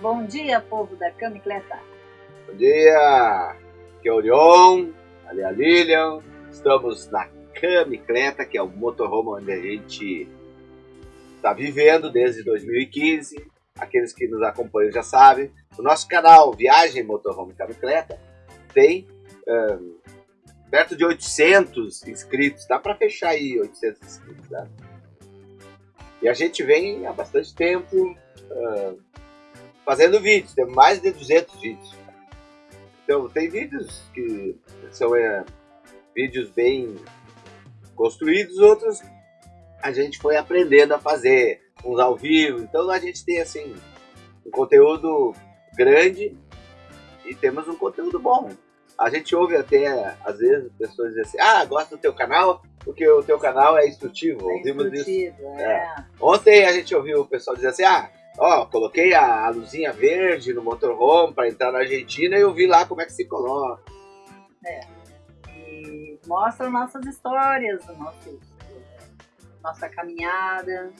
Bom dia, povo da Camicleta. Bom dia, aqui é o Leon, ali é a Lilian. Estamos na Camicleta, que é o motorhome onde a gente está vivendo desde 2015. Aqueles que nos acompanham já sabem. O nosso canal Viagem Motorhome Camicleta tem um, perto de 800 inscritos. Dá para fechar aí 800 inscritos. Né? E a gente vem há bastante tempo uh, fazendo vídeos. Temos mais de 200 vídeos. Então, tem vídeos que são é, vídeos bem construídos, outros a gente foi aprendendo a fazer, uns ao vivo. Então, a gente tem assim um conteúdo grande e temos um conteúdo bom. A gente ouve até, às vezes, pessoas dizem assim, ah, gosto do teu canal, porque o teu canal é instrutivo. É Ouvimos instrutivo, isso. é. É. Ontem a gente ouviu o pessoal dizer assim, ah, ó, coloquei a, a luzinha verde no motorhome para entrar na Argentina e eu vi lá como é que se coloca. E mostra nossas histórias, nosso, nossa caminhada,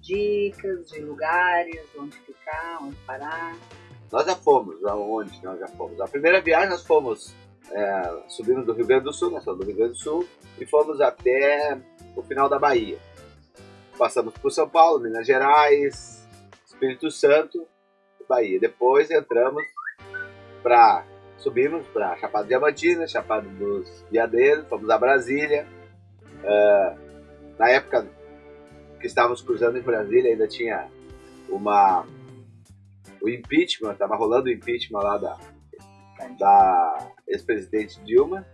dicas de lugares, onde ficar, onde parar. Nós já fomos, aonde nós já fomos. A primeira viagem nós fomos, é, subimos do Rio Grande do Sul, nós somos do Rio Grande do Sul, e fomos até o final da Bahia. Passamos por São Paulo, Minas Gerais, Espírito Santo, Bahia. Depois entramos para subimos para Chapada Diamantina, Chapada dos Veadeiros, fomos a Brasília. É, na época que estávamos cruzando em Brasília ainda tinha uma o impeachment, estava rolando o impeachment lá da, da ex-presidente Dilma.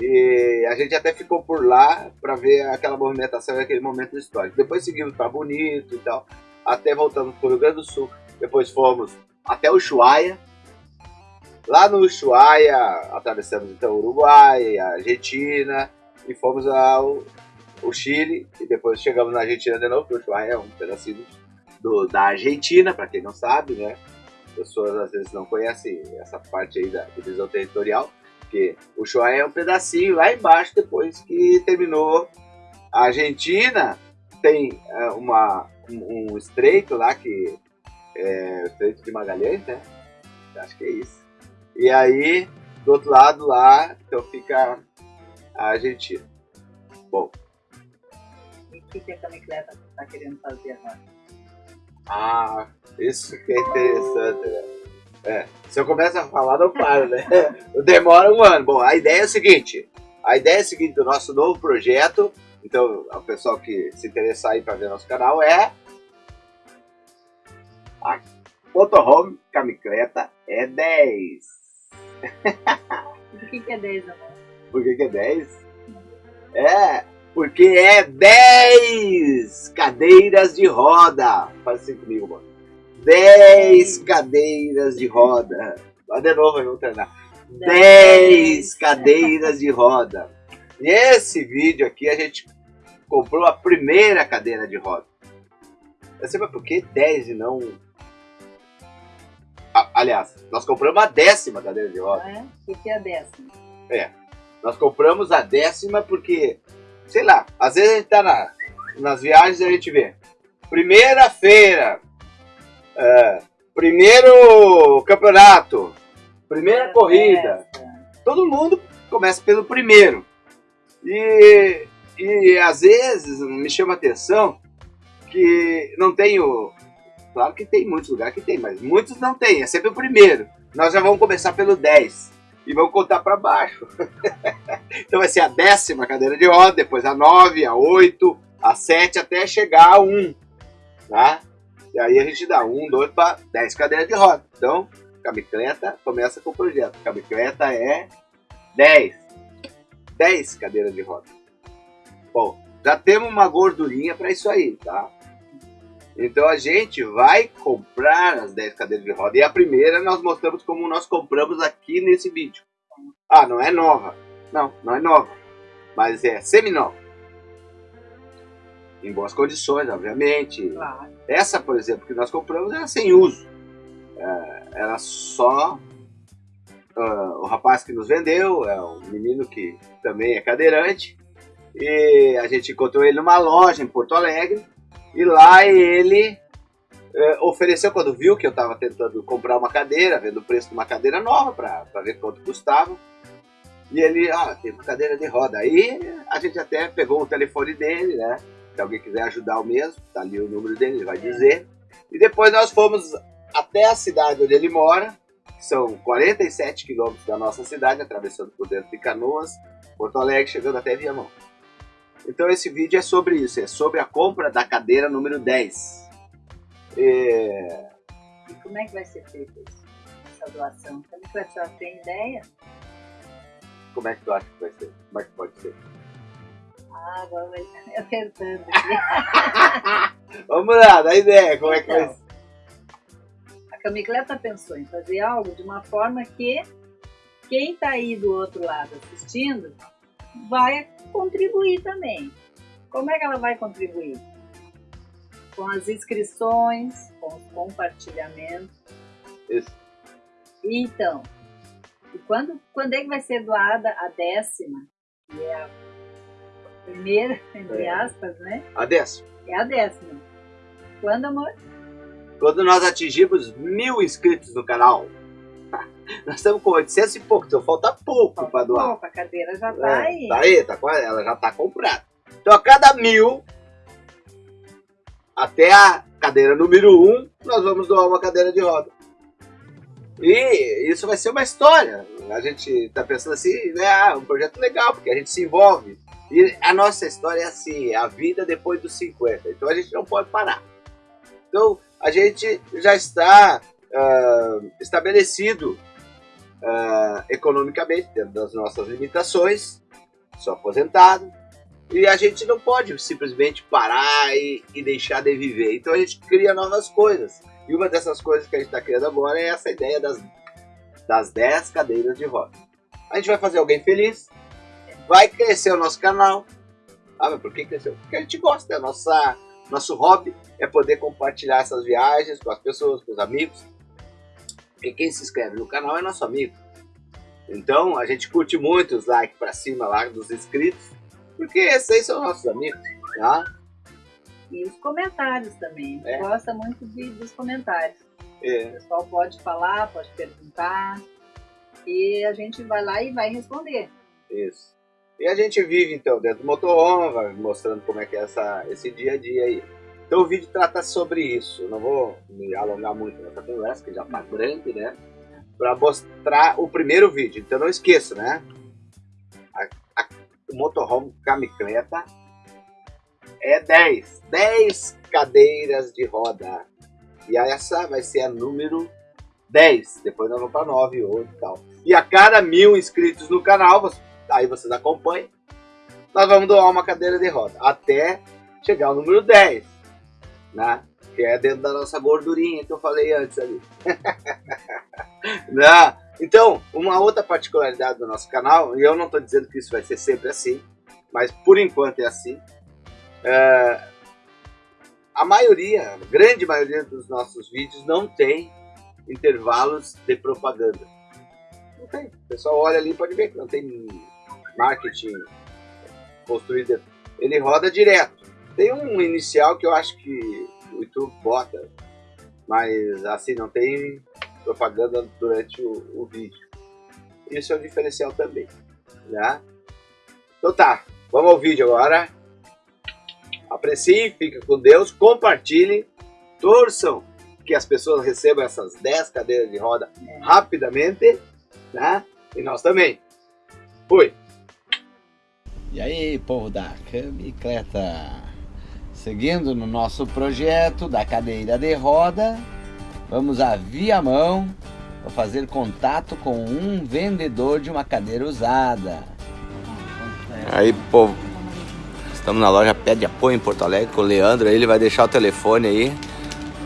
E a gente até ficou por lá para ver aquela movimentação e aquele momento histórico. Depois seguimos para Bonito e tal, até voltamos para o Rio Grande do Sul. Depois fomos até o Ushuaia. Lá no Ushuaia, atravessamos então Uruguai, Argentina e fomos ao, ao Chile. E depois chegamos na Argentina de novo, porque Ushuaia é um pedacinho do, da Argentina, para quem não sabe, né? Pessoas às vezes não conhecem essa parte aí da divisão territorial, porque o Ushuaia é um pedacinho lá embaixo, depois que terminou a Argentina, tem é, uma, um, um estreito lá que é o Estreito de Magalhães, né? Acho que é isso. E aí, do outro lado lá, então fica a Argentina. Bom, E o que, que a Camicleta está querendo fazer agora? Ah, isso que é interessante, né? É, se eu começo a falar, não paro, né? Demora um ano. Bom, a ideia é o seguinte: a ideia é a seguinte do nosso novo projeto. Então, o pessoal que se interessar aí para ver nosso canal é. A Motorhome Camicleta é 10. O que, que é 10, amor? Por que, que é 10? É, porque é 10 cadeiras de roda. Faz assim comigo, mano. 10 cadeiras de roda. Vai de novo, aí, vamos treinar. 10 cadeiras de roda. E esse vídeo aqui a gente comprou a primeira cadeira de roda. Você sabe por que 10 e não. Aliás, nós compramos a décima cadeira de roda. Ah, é? O que, que é a décima? É. Nós compramos a décima porque, sei lá, às vezes a gente tá na, nas viagens e a gente vê. Primeira-feira, é, primeiro campeonato, primeira corrida. Todo mundo começa pelo primeiro. E, e às vezes me chama a atenção que não tem o. Claro que tem muitos lugares que tem, mas muitos não tem, é sempre o primeiro. Nós já vamos começar pelo 10 e vamos contar para baixo. então vai ser a décima cadeira de roda, depois a 9, a 8, a 7 até chegar a 1. Tá? E aí a gente dá 1, 2 para 10 cadeiras de roda. Então, Camicleta começa com o projeto. Camicleta é 10. 10 cadeiras de roda. Bom, já temos uma gordurinha para isso aí, tá? Então a gente vai comprar as 10 cadeiras de roda. E a primeira nós mostramos como nós compramos aqui nesse vídeo. Ah, não é nova. Não, não é nova. Mas é semi-nova. Em boas condições, obviamente. Claro. Essa, por exemplo, que nós compramos era sem uso. É, era só ah, o rapaz que nos vendeu, é um menino que também é cadeirante. E a gente encontrou ele numa loja em Porto Alegre. E lá ele é, ofereceu quando viu que eu estava tentando comprar uma cadeira, vendo o preço de uma cadeira nova para ver quanto custava. E ele, ah, tem uma cadeira de roda. Aí a gente até pegou o telefone dele, né? Se alguém quiser ajudar o mesmo, tá ali o número dele, ele vai dizer. E depois nós fomos até a cidade onde ele mora, que são 47 quilômetros da nossa cidade, atravessando por dentro de Canoas, Porto Alegre, chegando até Viamão. Então esse vídeo é sobre isso, é sobre a compra da cadeira número 10. É... E como é que vai ser feita essa doação? Como é que a senhora tem ideia? Como é que tu acha que vai ser? Como é que pode ser? Ah, agora vai estar pensando aqui. Vamos lá, dá ideia, como é que vai Então, ser? A Camicleta pensou em fazer algo de uma forma que quem está aí do outro lado assistindo vai contribuir também. Como é que ela vai contribuir? Com as inscrições, com os compartilhamentos. Isso. Então, e quando, quando é que vai ser doada a décima? Que é a primeira, entre É. aspas, né? A décima. É a décima. Quando, amor? Quando nós atingimos mil inscritos no canal, nós estamos com 800 e pouco, então falta pouco para doar. Opa, a cadeira já tá É, aí. Tá aí, tá ela já tá comprada. Então a cada mil, até a cadeira número um, nós vamos doar uma cadeira de roda. E isso vai ser uma história. A gente tá pensando assim, né? Ah, um projeto legal, porque a gente se envolve. E a nossa história é assim, é a vida depois dos 50. Então a gente não pode parar. Então a gente já está ah, estabelecido ah, economicamente, dentro das nossas limitações, sou aposentado, e a gente não pode simplesmente parar e, e deixar de viver. Então a gente cria novas coisas. E uma dessas coisas que a gente está criando agora é essa ideia das, das 10 cadeiras de roda. A gente vai fazer alguém feliz, vai crescer o nosso canal. Ah, mas por que cresceu? Porque a gente gosta, é nossa, nosso hobby é poder compartilhar essas viagens com as pessoas, com os amigos. Porque quem se inscreve no canal é nosso amigo. Então a gente curte muito os likes pra cima lá dos inscritos, porque esses aí são nossos amigos, tá? E os comentários também. A gente É. gosta muito de, dos comentários. O É, pessoal pode falar, pode perguntar. E a gente vai lá e vai responder. isso. E a gente vive então dentro do motorhome, mostrando como é que é essa, esse dia a dia aí. Então o vídeo trata sobre isso. Não vou me alongar muito nessa conversa, que já tá grande, né? Para mostrar o primeiro vídeo. Então não esqueça, né? A- a- motorhome Camicleta é 10. 10 cadeiras de roda. E essa vai ser a número 10. Depois nós vamos para 9, 8 e tal. E a cada mil inscritos no canal, aí vocês acompanham, nós vamos doar uma cadeira de roda. Até chegar ao número 10. Né? Que é dentro da nossa gordurinha que eu falei antes ali. né? Então, uma outra particularidade do nosso canal, e eu não estou dizendo que isso vai ser sempre assim, mas por enquanto é assim. é, a maioria, a grande maioria dos nossos vídeos não tem intervalos de propaganda. Não tem. O pessoal olha ali e pode ver que não tem marketing construído. Ele roda direto. Tem um inicial que eu acho que o YouTube bota, mas assim, não tem propaganda durante o, o vídeo. Isso é um diferencial também. Né? Então tá, vamos ao vídeo agora. Apreciem, fiquem com Deus, compartilhem, torçam que as pessoas recebam essas 10 cadeiras de roda rapidamente, né? E nós também. Fui! E aí, povo da Camicleta? Seguindo no nosso projeto da cadeira de roda, vamos a Viamão para fazer contato com um vendedor de uma cadeira usada. Aí, povo, estamos na loja Pé de Apoio em Porto Alegre com o Leandro. Ele vai deixar o telefone aí.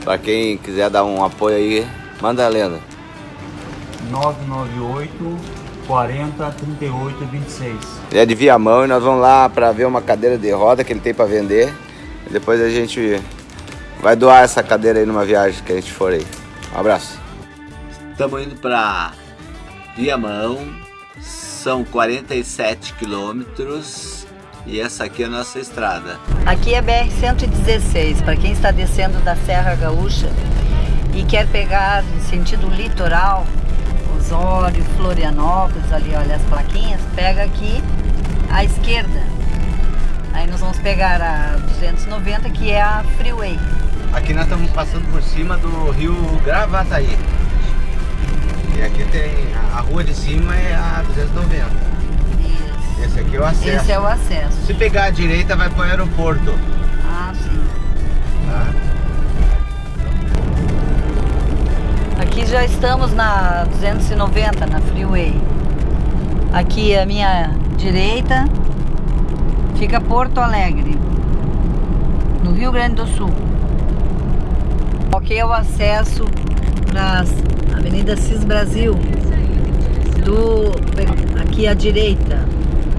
Pra quem quiser dar um apoio aí, manda a lenda. 998 40 38 26. Ele é de Viamão e nós vamos lá pra ver uma cadeira de roda que ele tem pra vender. Depois a gente vai doar essa cadeira aí numa viagem que a gente for aí. Um abraço. Estamos indo para Viamão, são 47 quilômetros E essa aqui é a nossa estrada. Aqui é BR-116, para quem está descendo da Serra Gaúcha e quer pegar em sentido litoral, Osório, Florianópolis, ali olha as plaquinhas, pega aqui à esquerda. Aí nós vamos pegar a 290, que é a Freeway. Aqui nós estamos passando por cima do rio Gravataí. E aqui tem a rua de cima é a 290. Isso. Esse aqui é o acesso. Esse é o acesso. Se pegar a direita vai para o aeroporto. Ah, sim. Tá? Aqui já estamos na 290, na Freeway. Aqui à minha direita fica Porto Alegre, no Rio Grande do Sul. Aqui é o acesso para a Avenida Cis Brasil, do, aqui à direita.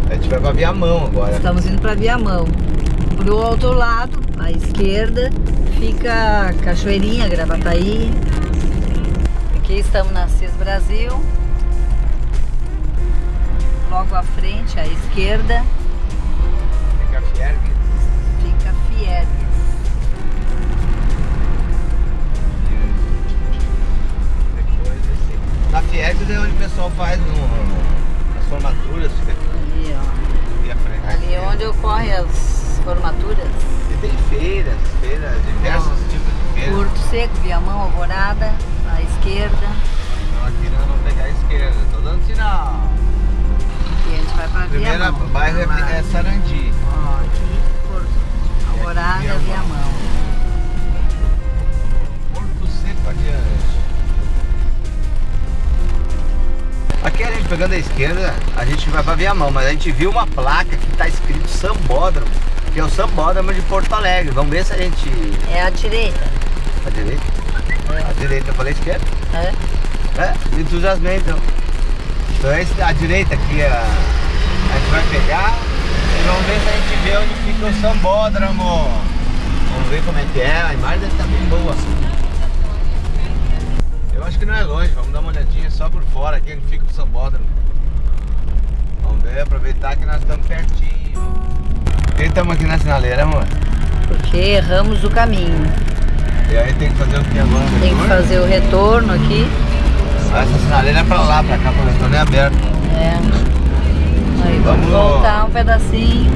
A gente vai para Viamão agora. Estamos indo para Viamão. Pro outro lado, à esquerda, fica Cachoeirinha, Gravataí. Aqui estamos na CIS Brasil. Logo à frente, à esquerda, Fica Fiergue. fica Fiergues. Depois. Na Fiergues é onde o pessoal faz no, as formaturas. Fica Ali, ó. aqui à frente. Ali é onde ocorrem as formaturas. E tem feiras, feiras, diversos tipos de feiras. Porto Seco, Viamão, Alvorada, à esquerda. Então aqui vamos pegar a esquerda. Tô dando sinal. E a vai para Primeiro Viamão. bairro é, é Sarandi. Ó, aqui, Porto. Alvorada, Viamão. Viamão. Porto Seco adiante. Aqui a gente pegando a esquerda, a gente vai pra Viamão, mas a gente viu uma placa que tá escrito Sambódromo, que é o Sambódromo de Porto Alegre. Vamos ver se a gente. É à direita. A direita? A direita, eu falei esquerda? É? É, entusiasmei então. Então é a direita aqui, a, a vai pegar e vamos ver se a gente vê onde fica o sambódromo. Vamos ver como é que é, a imagem deve estar bem boa. Eu acho que não é longe, vamos dar uma olhadinha só por fora aqui onde fica o sambódromo. Vamos ver, aproveitar que nós estamos pertinho. Por que estamos aqui na sinaleira, amor? Porque erramos o caminho. E aí tem que fazer o que agora? Tem que fazer o retorno aqui. Essa sinaleira é pra lá, pra cá, o retorno é aberto. É. Aí, vamos Vamos- voltar um pedacinho.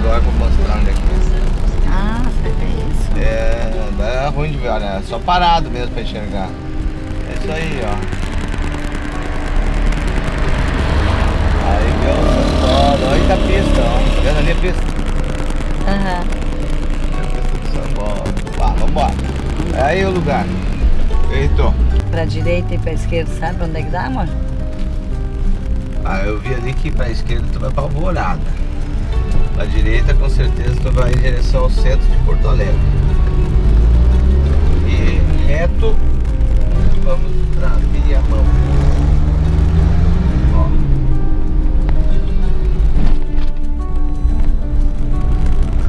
Agora pra mostrar onde é que é. Ah, é isso? É, dá ruim de ver, olha, é só parado mesmo pra enxergar. É isso aí, ó. Aí que é o olha a pista, ó. Tá vendo ali a pista? Aham. É a pista do sambódromo. Vá, vambora. É aí o lugar. Eita. Pra direita e pra esquerda, sabe onde é que dá, amor? Ah, eu vi ali que pra esquerda tu vai pra Alvorada. Pra direita com certeza tu vai em direção ao centro de Porto Alegre. E reto vamos pra Viamão.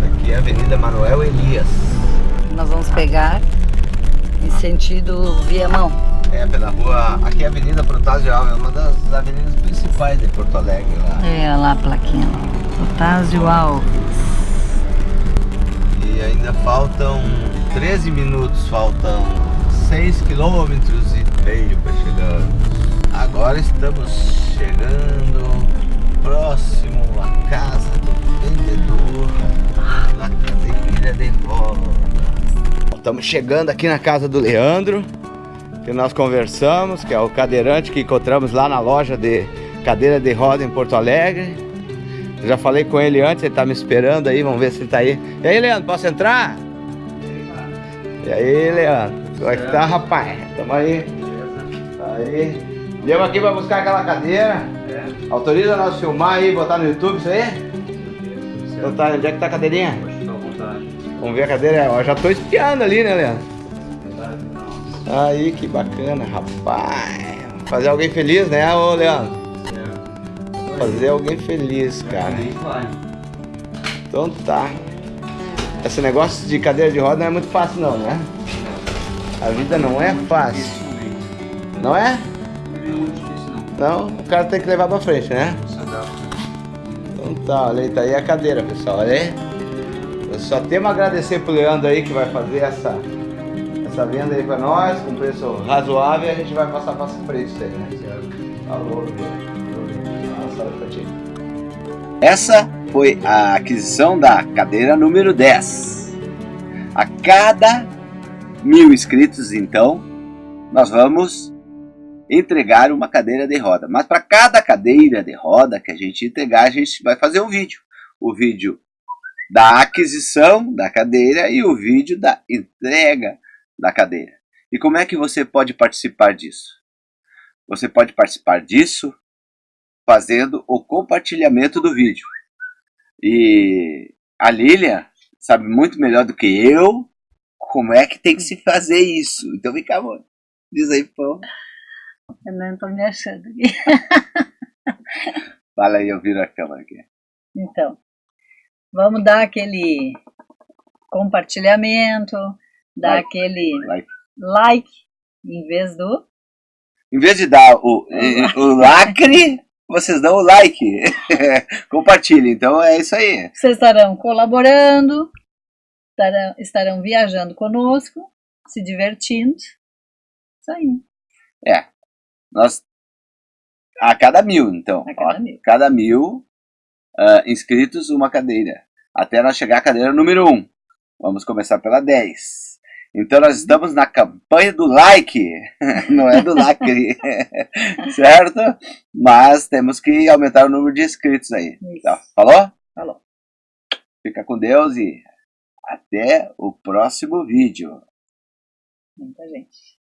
Aqui é a Avenida Manuel Elias. Nós vamos pegar em sentido Viamão. É pela rua. Aqui é a Avenida Protásio Alves, é uma das avenidas principais de Porto Alegre lá. É lá a plaquinha lá. Otásio Alves. E ainda faltam 13 minutos, faltam 6 quilômetros e meio para chegar. Agora estamos chegando próximo à casa do vendedor da cadeira de roda. Estamos chegando aqui na casa do Leandro, que nós conversamos, que é o cadeirante que encontramos lá na loja de cadeira de roda em Porto Alegre. Eu já falei com ele antes, ele tá me esperando aí, vamos ver se ele tá aí. E aí, Leandro, posso entrar? E aí, Leandro? Como é que tá, rapaz? Tamo aí. Aí. Viemos aqui pra buscar aquela cadeira. Autoriza nós filmar aí, botar no YouTube isso aí? Então tá, onde é que tá a cadeirinha? Vamos ver a cadeira. Eu já tô espiando ali, né, Leandro? Aí, que bacana, rapaz. Fazer alguém feliz, né, ô Leandro? Fazer alguém feliz, cara. Então tá. Esse negócio de cadeira de roda não é muito fácil não, né? A vida não é fácil. Não é? Não, o cara tem que levar pra frente, né? Então tá, olha aí, tá aí a cadeira, pessoal, olha aí. Eu só temos a agradecer pro Leandro aí que vai fazer essa, essa venda aí pra nós, com preço razoável, a gente vai passar para preço aí, né? Ti. Essa foi a aquisição da cadeira número 10. A cada mil inscritos, então, nós vamos entregar uma cadeira de roda. Mas para cada cadeira de roda que a gente entregar, a gente vai fazer um vídeo. O vídeo da aquisição da cadeira e o vídeo da entrega da cadeira. E como é que você pode participar disso? Você pode participar disso fazendo o compartilhamento do vídeo. E a Lilian sabe muito melhor do que eu como é que tem que se fazer isso. Então vem cá, amor. Diz aí, pô. Eu não estou me achando aqui. Fala aí, eu viro a câmera aqui. Então, vamos dar aquele compartilhamento, dar like. aquele like. like em vez do. Em vez de dar o, o lacre, vocês dão o like. Compartilhe. Então é isso aí. Vocês estarão colaborando, estarão, estarão viajando conosco, se divertindo. Isso aí. É. Nós, a cada mil, então. A cada ó, mil. Cada mil uh, inscritos, uma cadeira. Até nós chegar à cadeira número 1. Um. Vamos começar pela 10. Então nós estamos na campanha do like, não é do lacre, certo? Mas temos que aumentar o número de inscritos aí. Tá, falou? Falou. Fica com Deus e até o próximo vídeo. Muita gente.